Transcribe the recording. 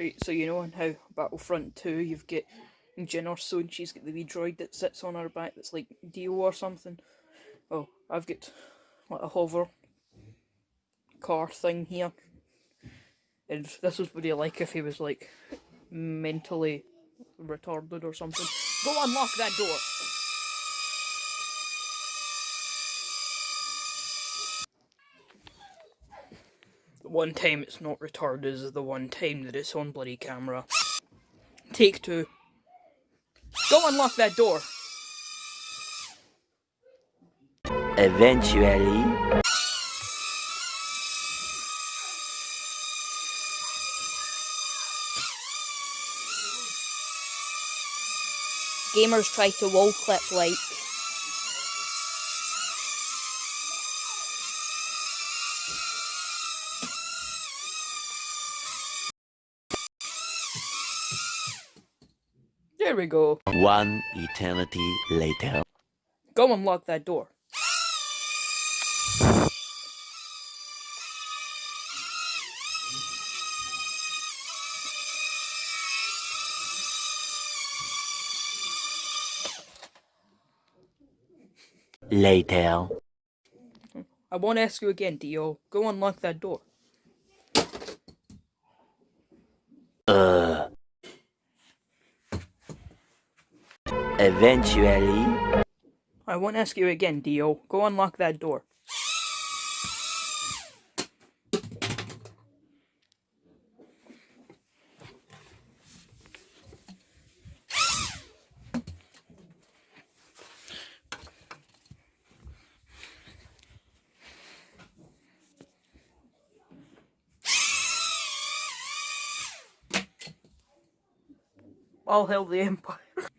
Right, so you know on how Battlefront 2 you've got Jin or so and she's got the wee droid that sits on her back that's like Dio or something. Well, I've got like a hover car thing here. And this was what he like if he was like mentally retarded or something. Go unlock that door! One time it's not retarded is the one time that it's on bloody camera. Take two. Go unlock that door! Eventually, Gamers try to wall clip like. There we go. one eternity later. Go unlock that door. Later. I won't ask you again, Dio. Go unlock that door. Uh. Eventually, I won't ask you again, Dio. Go unlock that door. All hail the Empire.